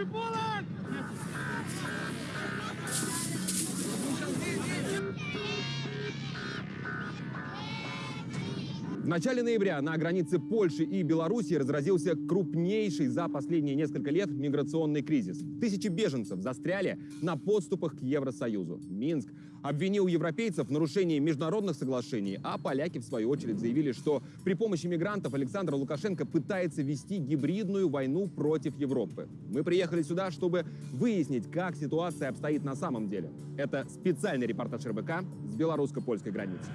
В начале ноября на границе Польши и Белоруссии разразился крупнейший за последние несколько лет миграционный кризис. Тысячи беженцев застряли на подступах к Евросоюзу. Минск обвинил европейцев в нарушении международных соглашений, а поляки, в свою очередь, заявили, что при помощи мигрантов Александр Лукашенко пытается вести гибридную войну против Европы. Мы приехали сюда, чтобы выяснить, как ситуация обстоит на самом деле. Это специальный репортаж РБК с белорусско-польской границы.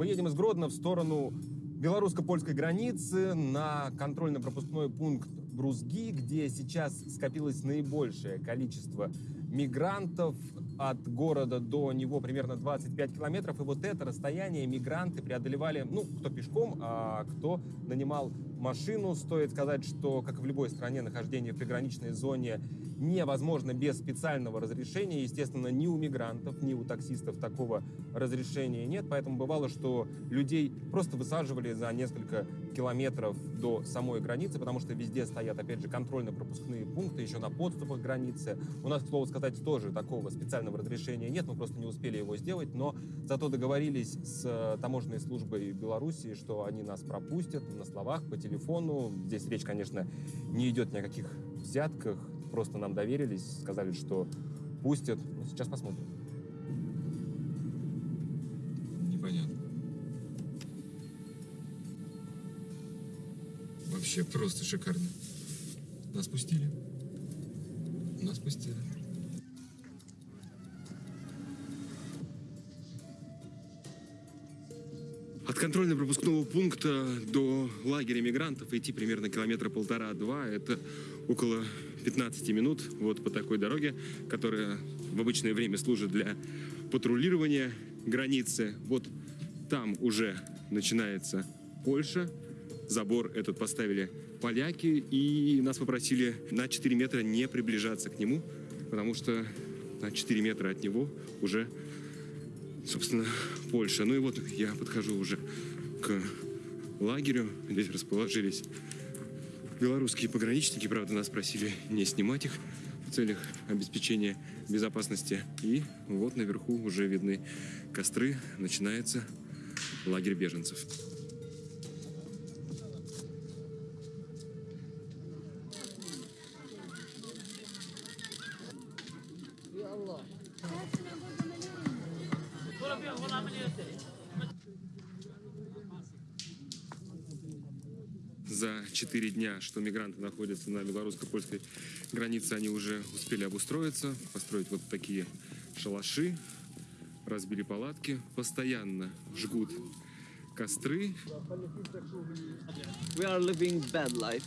Мы едем из Гродно в сторону белорусско-польской границы на контрольно-пропускной пункт Брузги, где сейчас скопилось наибольшее количество мигрантов. От города до него примерно 25 километров. И вот это расстояние мигранты преодолевали, ну, кто пешком, а кто нанимал машину. Стоит сказать, что, как и в любой стране, нахождение в приграничной зоне невозможно без специального разрешения. Естественно, ни у мигрантов, ни у таксистов такого разрешения нет. Поэтому бывало, что людей просто высаживали за несколько километров до самой границы, потому что везде стоят, опять же, контрольно-пропускные пункты, еще на подступах к границе. У нас, к слову сказать, тоже такого специального разрешения нет, мы просто не успели его сделать, но зато договорились с э, таможенной службой Беларуси, что они нас пропустят на словах, по телефону. Здесь речь, конечно, не идет ни о каких взятках, просто нам доверились, сказали, что пустят. Ну, сейчас посмотрим. Непонятно. Вообще просто шикарно. Нас пустили. Нас пустили. Контрольно-пропускного пункта до лагеря мигрантов идти примерно километра полтора-два. Это около 15 минут вот по такой дороге, которая в обычное время служит для патрулирования границы. Вот там уже начинается Польша. Забор этот поставили поляки, и нас попросили на 4 метра не приближаться к нему, потому что на 4 метра от него уже собственно, Польша. Ну и вот я подхожу уже к лагерю. Здесь расположились белорусские пограничники. Правда, нас просили не снимать их в целях обеспечения безопасности. И вот наверху уже видны костры. Начинается лагерь беженцев. За четыре дня, что мигранты находятся на белорусско-польской границе, они уже успели обустроиться, построить вот такие шалаши, разбили палатки, постоянно жгут костры. We are living bad life.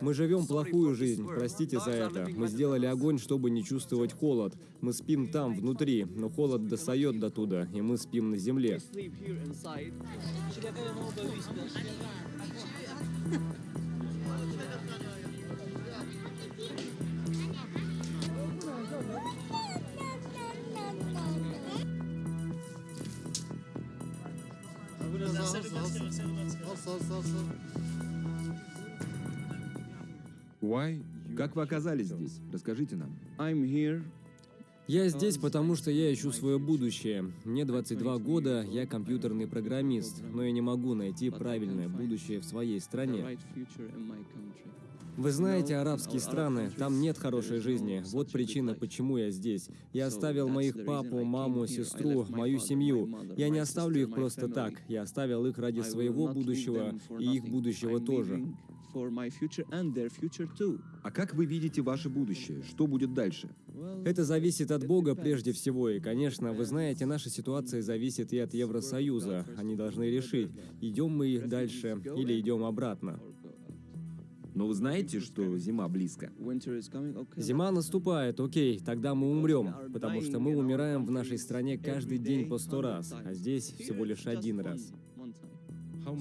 Мы живем плохую жизнь, простите за это. Мы сделали огонь, чтобы не чувствовать холод. Мы спим там, внутри, но холод достает до туда, и мы спим на земле. sleep here inside. Why? Как вы оказались здесь? Расскажите нам. I'm here. Я здесь, потому что я ищу свое будущее. Мне 22 года, я компьютерный программист, но я не могу найти правильное будущее в своей стране. Вы знаете арабские страны, там нет хорошей жизни. Вот причина, почему я здесь. Я оставил моих папу, маму, сестру, мою семью. Я не оставлю их просто так. Я оставил их ради своего будущего и их будущего тоже. А как вы видите ваше будущее? Что будет дальше? Это зависит от Бога прежде всего, и, конечно, вы знаете, наша ситуация зависит и от Евросоюза. Они должны решить, идем мы дальше или идем обратно. Но вы знаете, что зима близко? Зима наступает, окей, тогда мы умрем, потому что мы умираем в нашей стране каждый день по сто раз, а здесь всего лишь один раз.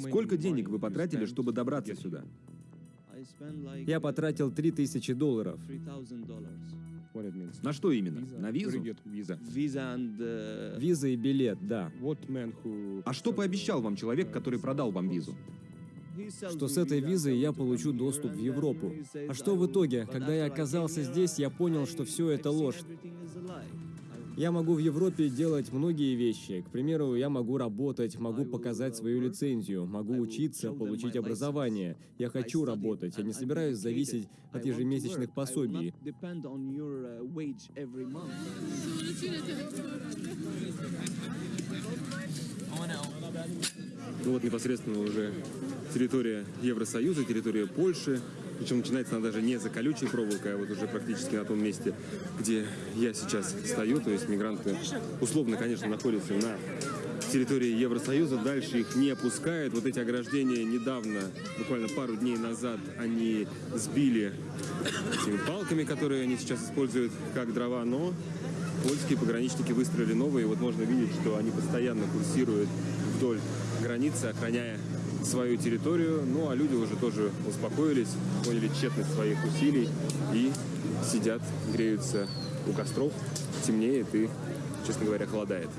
Сколько денег вы потратили, чтобы добраться сюда? Я потратил 3000 долларов. $3,000. На что именно? На визу? Виза. Uh, Виза и билет, да. А что пообещал вам человек, который продал вам визу? Что с этой визой я получу доступ в Европу. А что в итоге? Когда я оказался здесь, я понял, что все это ложь. Я могу в Европе делать многие вещи. К примеру, я могу работать, могу показать свою лицензию, могу учиться, получить образование. Я хочу работать, я не собираюсь зависеть от ежемесячных пособий. Ну вот непосредственно уже территория Евросоюза, территория Польши. Причем начинается она даже не за колючей проволокой, а вот уже практически на том месте, где я сейчас стою. То есть мигранты условно, конечно, находятся на территории Евросоюза. Дальше их не пускают. Вот эти ограждения недавно, буквально пару дней назад, они сбили этими палками, которые они сейчас используют как дрова. Но польские пограничники выстроили новые. И вот можно видеть, что они постоянно курсируют вдоль границы, охраняя свою территорию. Ну, а люди уже тоже успокоились, поняли тщетность своих усилий и сидят, греются у костров. Темнеет и, честно говоря, холодает.